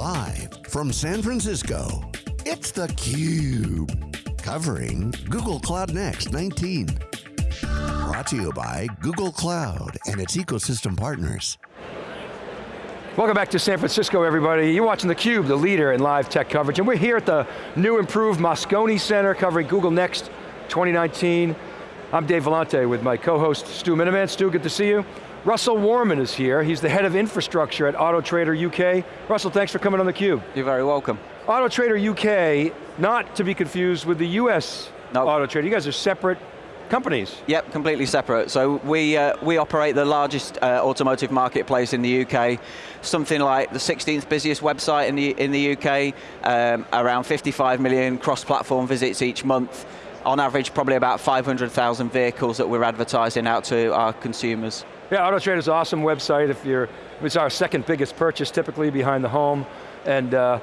Live from San Francisco, it's theCUBE. Covering Google Cloud Next 19. Brought to you by Google Cloud and its ecosystem partners. Welcome back to San Francisco, everybody. You're watching theCUBE, the leader in live tech coverage, and we're here at the new improved Moscone Center covering Google Next 2019. I'm Dave Vellante with my co-host Stu Miniman. Stu, good to see you. Russell Warman is here. He's the head of infrastructure at AutoTrader UK. Russell, thanks for coming on theCUBE. You're very welcome. AutoTrader UK, not to be confused with the US nope. AutoTrader. You guys are separate companies. Yep, completely separate. So we, uh, we operate the largest uh, automotive marketplace in the UK, something like the 16th busiest website in the, in the UK, um, around 55 million cross-platform visits each month, on average probably about 500,000 vehicles that we're advertising out to our consumers. Yeah, AutoTrader's an awesome website. If you're, it's our second biggest purchase typically behind the home. And, uh,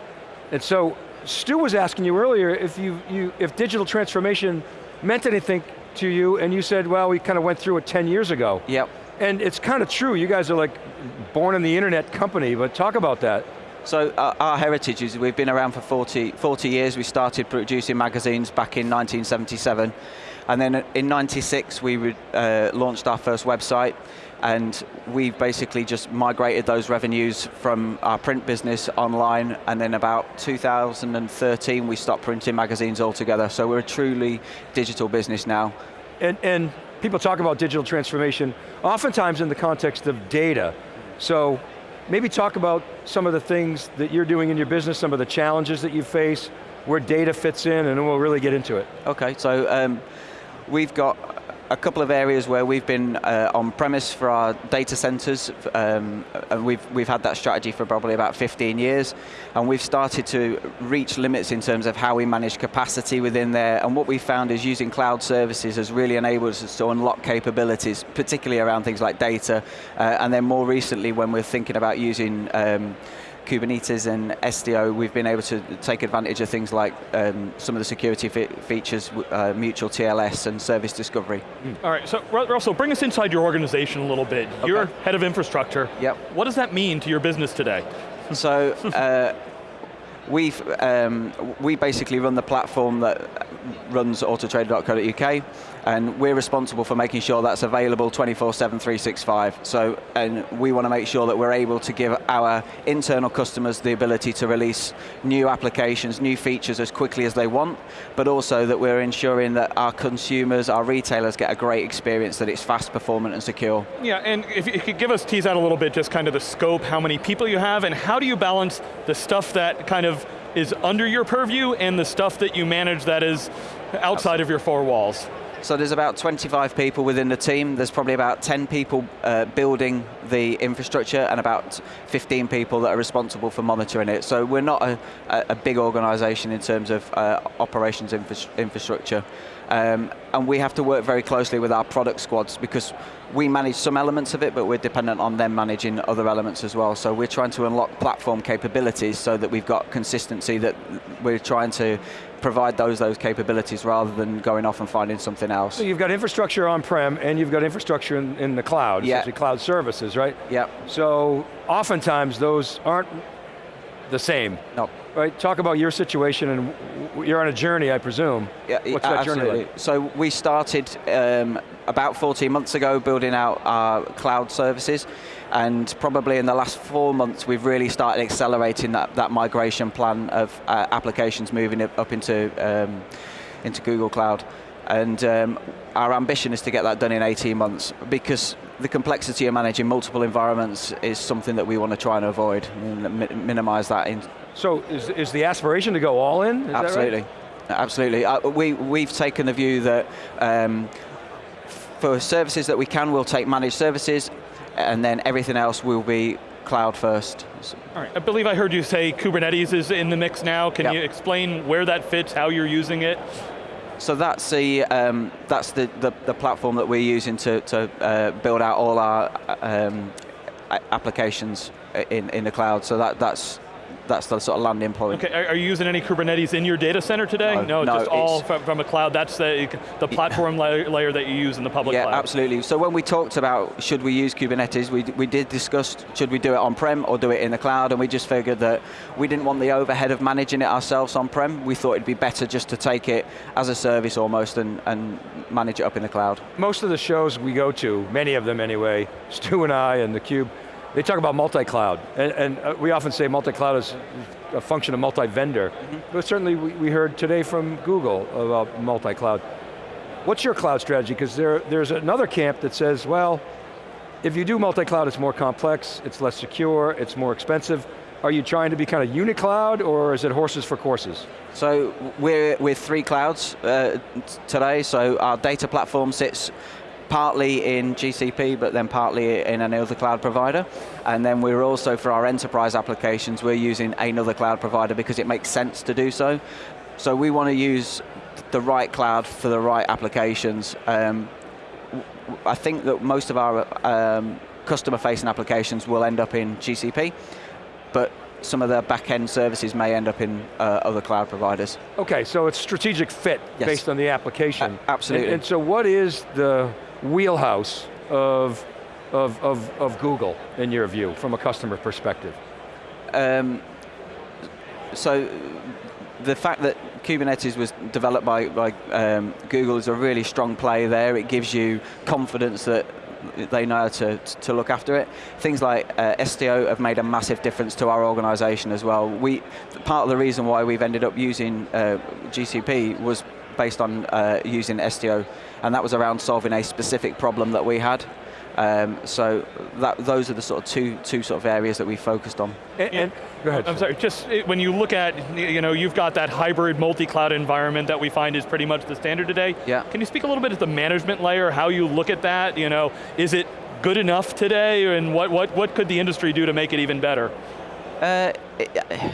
and so, Stu was asking you earlier if, you, you, if digital transformation meant anything to you, and you said, well, we kind of went through it 10 years ago. Yep. And it's kind of true, you guys are like born in the internet company, but talk about that. So uh, our heritage is we've been around for 40, 40 years. We started producing magazines back in 1977. And then in 96, we uh, launched our first website and we've basically just migrated those revenues from our print business online, and then about 2013 we stopped printing magazines altogether, so we're a truly digital business now. And, and people talk about digital transformation, oftentimes in the context of data. So maybe talk about some of the things that you're doing in your business, some of the challenges that you face, where data fits in, and then we'll really get into it. Okay, so um, we've got a couple of areas where we've been uh, on premise for our data centers, um, and we've, we've had that strategy for probably about 15 years, and we've started to reach limits in terms of how we manage capacity within there, and what we've found is using cloud services has really enabled us to unlock capabilities, particularly around things like data, uh, and then more recently when we're thinking about using um, Kubernetes and Istio, we've been able to take advantage of things like um, some of the security features, uh, mutual TLS and service discovery. Mm. All right, so Russell, bring us inside your organization a little bit. Okay. You're head of infrastructure. Yep. What does that mean to your business today? So, uh, We've, um, we basically run the platform that runs autotrader.co.uk and we're responsible for making sure that's available 24-7, 365. So, and we want to make sure that we're able to give our internal customers the ability to release new applications, new features as quickly as they want, but also that we're ensuring that our consumers, our retailers get a great experience, that it's fast, performant, and secure. Yeah, and if you could give us, tease out a little bit, just kind of the scope, how many people you have, and how do you balance the stuff that kind of is under your purview and the stuff that you manage that is outside of your four walls? So there's about 25 people within the team. There's probably about 10 people uh, building the infrastructure and about 15 people that are responsible for monitoring it. So we're not a, a big organization in terms of uh, operations infra infrastructure. Um, and we have to work very closely with our product squads because we manage some elements of it, but we're dependent on them managing other elements as well. So we're trying to unlock platform capabilities so that we've got consistency that we're trying to provide those those capabilities rather than going off and finding something else. So you've got infrastructure on-prem and you've got infrastructure in, in the cloud, yeah. essentially cloud services, right? Yeah. So oftentimes those aren't the same. No. Right, talk about your situation and you're on a journey, I presume. Yeah, What's that absolutely. journey like? So we started um, about 14 months ago building out our cloud services and probably in the last four months we've really started accelerating that, that migration plan of uh, applications moving up into, um, into Google Cloud. And um, our ambition is to get that done in 18 months because the complexity of managing multiple environments is something that we want to try and avoid, and mi minimize that. In so is, is the aspiration to go all in? Is Absolutely. Right? Absolutely. Uh, we, we've taken the view that um, for services that we can, we'll take managed services, and then everything else will be cloud first. All right, I believe I heard you say Kubernetes is in the mix now. Can yep. you explain where that fits, how you're using it? So that's the um, that's the, the, the platform that we're using to to uh, build out all our um, applications in in the cloud. So that that's that's the sort of landing point. Okay, are, are you using any Kubernetes in your data center today? No, no, just all from, from a cloud. That's the, the platform layer, layer that you use in the public Yeah, cloud. absolutely. So when we talked about should we use Kubernetes, we, we did discuss should we do it on-prem or do it in the cloud, and we just figured that we didn't want the overhead of managing it ourselves on-prem. We thought it'd be better just to take it as a service almost and, and manage it up in the cloud. Most of the shows we go to, many of them anyway, Stu and I and theCUBE, they talk about multi-cloud. And, and uh, we often say multi-cloud is a function of multi-vendor. But certainly we, we heard today from Google about multi-cloud. What's your cloud strategy? Because there, there's another camp that says, well, if you do multi-cloud, it's more complex, it's less secure, it's more expensive. Are you trying to be kind of unicloud, or is it horses for courses? So we're with three clouds uh, today. So our data platform sits partly in GCP, but then partly in another cloud provider. And then we're also, for our enterprise applications, we're using another cloud provider because it makes sense to do so. So we want to use the right cloud for the right applications. Um, I think that most of our um, customer-facing applications will end up in GCP, but some of the back-end services may end up in uh, other cloud providers. Okay, so it's strategic fit Yes. based on the application. A- absolutely. And, and so what is the wheelhouse of, of, of, of Google, in your view, from a customer perspective? Um, so the fact that Kubernetes was developed by, by um, Google is a really strong play there. It gives you confidence that they know how to, to look after it. Things like uh, Istio have made a massive difference to our organization as well. We, part of the reason why we've ended up using uh, GCP was based on uh, using Istio, and that was around solving a specific problem that we had. Um, so that, those are the sort of two, two sort of areas that we focused on. And, and- go ahead. I'm sorry, just it- when you look at, you know, you've got that hybrid multi-cloud environment that we find is pretty much the standard today. Yeah. Can you speak a little bit at the management layer, how you look at that? You know, is it good enough today, and what, what, what could the industry do to make it even better? Uh, it-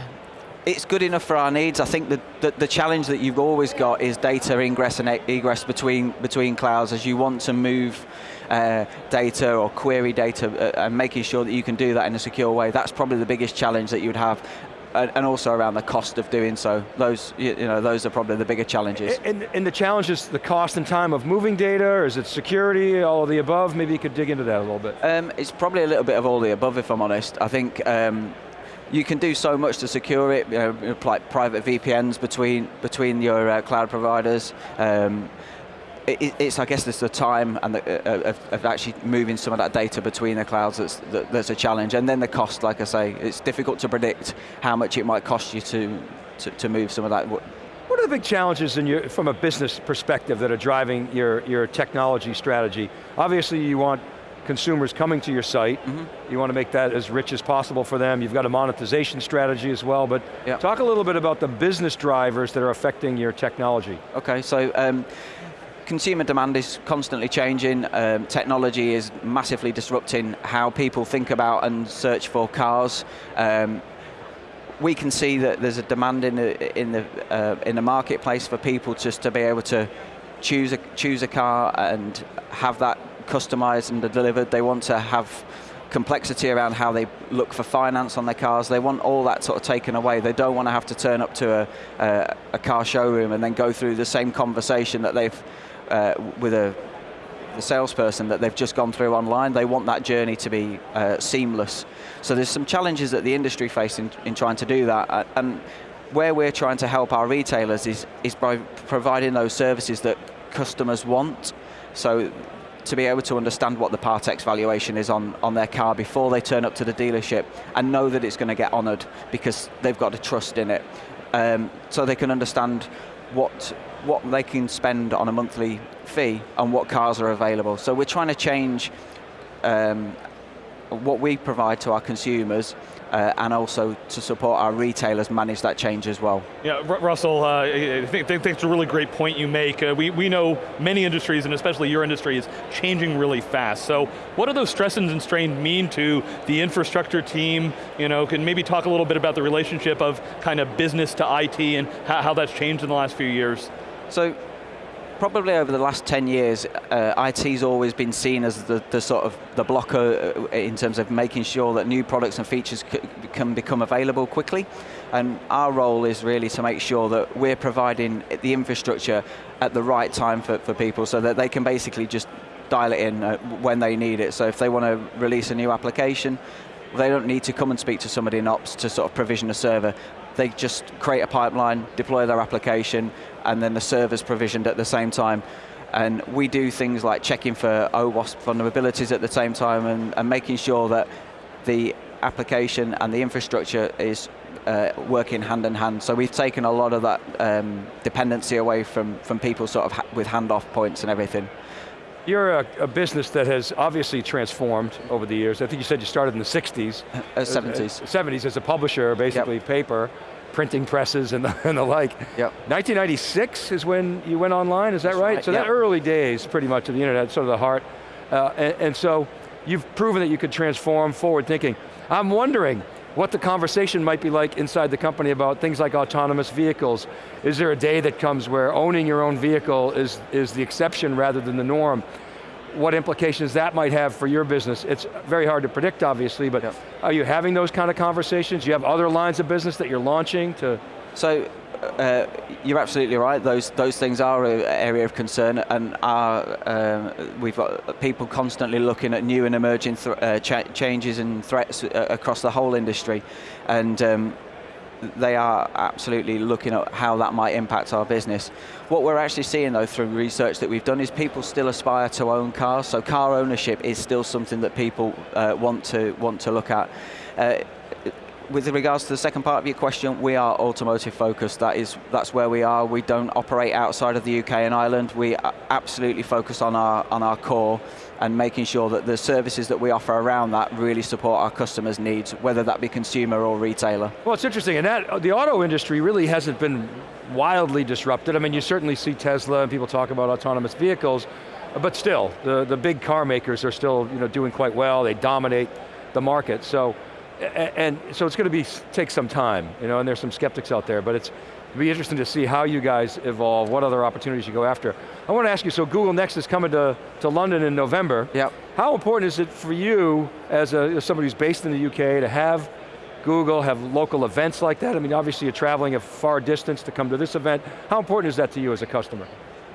it's good enough for our needs. I think the, the, the challenge that you've always got is data ingress and egress between, between clouds as you want to move uh, data or query data uh, and making sure that you can do that in a secure way. That's probably the biggest challenge that you'd have. And also around the cost of doing so. Those, you you know, those are probably the bigger challenges. And, and the challenge is the cost and time of moving data, or is it security, all of the above? Maybe you could dig into that a little bit. Um, it's probably a little bit of all the above, if I'm honest. I think um, you can do so much to secure it, you know, like private VPNs between between your uh, cloud providers. Um, it, it- it's, I guess, it's the time and the, uh, of, of actually moving some of that data between the clouds that's, that, that's a challenge. And then the cost, like I say, it's difficult to predict how much it might cost you to, to, to move some of that. What are the big challenges in your, from a business perspective that are driving your, your technology strategy? Obviously you want consumers coming to your site, you want to make that as rich as possible for them, you've got a monetization strategy as well, but Yeah. talk a little bit about the business drivers that are affecting your technology. Okay, so um, consumer demand is constantly changing. Um, technology is massively disrupting how people think about and search for cars. Um, we can see that there's a demand in the in the uh, in the marketplace for people just to be able to choose a choose a car and have that customized and delivered. They want to have complexity around how they look for finance on their cars. They want all that sort of taken away. They don't want to have to turn up to a, a, a car showroom and then go through the same conversation that they've uh, with a the salesperson that they've just gone through online. They want that journey to be uh, seamless. So there's some challenges that the industry face in, in trying to do that. Uh, And where we're trying to help our retailers is, is by providing those services that customers want. So to be able to understand what the Partex valuation is on, on their car before they turn up to the dealership and know that it's going to get honoured because they've got a trust in it. Um, so they can understand what what they can spend on a monthly fee and what cars are available. So we're trying to change um, what we provide to our consumers uh, and also to support our retailers manage that change as well. Yeah, Ru- Russell, uh, I think, think it's a really great point you make. Uh, we, we know many industries, and especially your industry, is changing really fast. So what do those stresses and strains mean to the infrastructure team? You know, can maybe talk a little bit about the relationship of kind of business to IT and how, how that's changed in the last few years? So probably over the last 10 years, uh, IT's always been seen as the, the sort of the blocker uh, in terms of making sure that new products and features can become available quickly. And our role is really to make sure that we're providing the infrastructure at the right time for, for people so that they can basically just dial it in uh, when they need it. So if they want to release a new application, they don't need to come and speak to somebody in ops to sort of provision a server. They just create a pipeline, deploy their application, and then the server's provisioned at the same time. And we do things like checking for OWASP vulnerabilities at the same time and, and making sure that the application and the infrastructure is uh, working hand in hand. So we've taken a lot of that um, dependency away from, from people sort of ha with handoff points and everything. You're a, a, business that has obviously transformed over the years. I think you said you started in the 60s. Uh, 70s. Uh, 70s as a publisher, basically yep. paper, printing presses and the, and the like. Yep. 1996 is when you went online, is that right? right? So yep. that early days, pretty much, of the internet, sort of the heart. Uh, and, and so, you've proven that you could transform forward thinking. I'm wondering, what the conversation might be like inside the company about things like autonomous vehicles. Is there a day that comes where owning your own vehicle is, is the exception rather than the norm? What implications that might have for your business? It's very hard to predict, obviously, but yeah. are you having those kind of conversations? Do you have other lines of business that you're launching to? So uh, you're absolutely right. Those those things are an area of concern, and are um, we've got people constantly looking at new and emerging uh, cha changes and threats uh, across the whole industry, and. Um, they are absolutely looking at how that might impact our business. What we're actually seeing though through research that we've done is people still aspire to own cars, so car ownership is still something that people uh, want to want to look at. Uh, with regards to the second part of your question, we are automotive focused. That is, that's where we are. We don't operate outside of the UK and Ireland. We absolutely focus on our on our core and making sure that the services that we offer around that really support our customers' needs, whether that be consumer or retailer. Well, it's interesting, and that the auto industry really hasn't been wildly disrupted. I mean, you certainly see Tesla and people talk about autonomous vehicles, but still, the the big car makers are still you know doing quite well. They dominate the market. So and so it's going to be take some time, you know, and there's some skeptics out there, but it's be interesting to see how you guys evolve, what other opportunities you go after. I want to ask you, so Google Next is coming to, to London in November. Yep. How important is it for you, as, a, as somebody who's based in the UK, to have Google have local events like that? I mean, obviously you're traveling a far distance to come to this event. How important is that to you as a customer?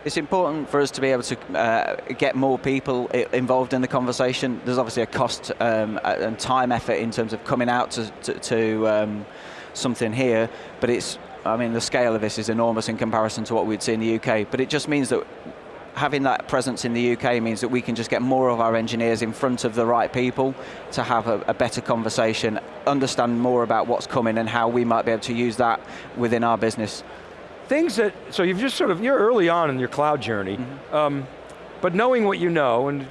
It's important for us to be able to uh, get more people involved in the conversation. There's obviously a cost um, and time effort in terms of coming out to, to, to um, something here, but it's, I mean, the scale of this is enormous in comparison to what we'd see in the UK, but it just means that having that presence in the UK means that we can just get more of our engineers in front of the right people to have a, a, better conversation, understand more about what's coming and how we might be able to use that within our business things that, so you've just sort of, you're early on in your cloud journey, mm -hmm. um, but knowing what you know, and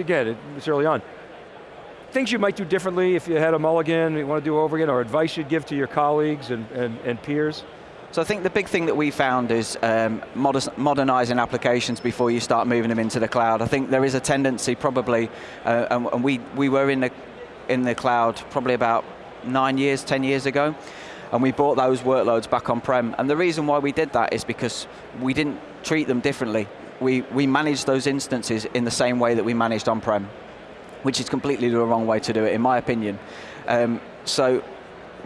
again, it's early on, things you might do differently if you had a mulligan, you want to do over again, or advice you'd give to your colleagues and, and, and peers? So I think the big thing that we found is um, modernizing applications before you start moving them into the cloud. I think there is a tendency probably, uh, and, and we, we were in the, in the cloud probably about nine years, 10 years ago, and we brought those workloads back on-prem. And the reason why we did that is because we didn't treat them differently. We, we managed those instances in the same way that we managed on-prem, which is completely the wrong way to do it, in my opinion. Um, so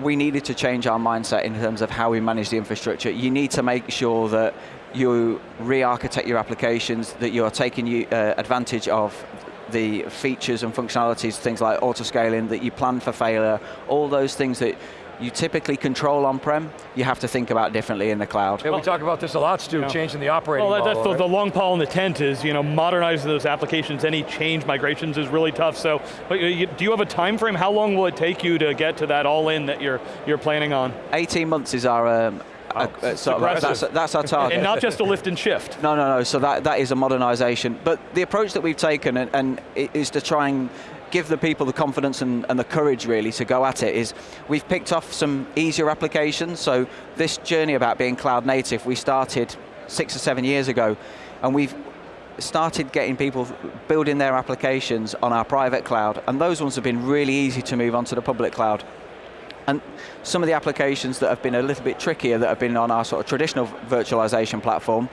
we needed to change our mindset in terms of how we manage the infrastructure. You need to make sure that you re-architect your applications, that you're taking uh, advantage of the features and functionalities, things like auto-scaling, that you plan for failure, all those things that you typically control on-prem, you have to think about differently in the cloud. Yeah, we talk about this a lot, Stu, yeah. changing the operating well, that's the, the, long pole in the tent is, you know, modernizing those applications, any change migrations is really tough, so but do you have a time frame? How long will it take you to get to that all-in that you're, you're planning on? 18 months is our, um, Oh, sort of, that's, that's, our target. and not just a lift and shift. No, no, no, so that, that is a modernization. But the approach that we've taken and, and is to try and give the people the confidence and, and, the courage really to go at it is we've picked off some easier applications. So this journey about being cloud native, we started six or seven years ago and we've started getting people building their applications on our private cloud and those ones have been really easy to move onto the public cloud. And some of the applications that have been a little bit trickier that have been on our sort of traditional virtualization platform,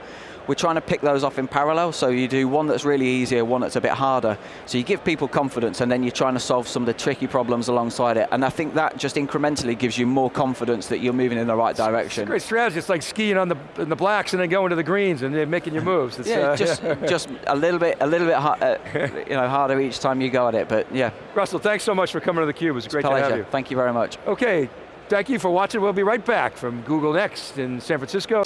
we're trying to pick those off in parallel. So you do one that's really easier, one that's a bit harder. So you give people confidence, and then you're trying to solve some of the tricky problems alongside it. And I think that just incrementally gives you more confidence that you're moving in the right direction. Great strategy. It's like skiing on the in the blacks and then going to the greens and then making your moves. It's, yeah, uh, just just a little bit a little bit har- uh, you know harder each time you go at it. But yeah, Russell, thanks so much for coming to the Cube. It was great to have you. Thank you very much. Okay, thank you for watching. We'll be right back from Google Next in San Francisco.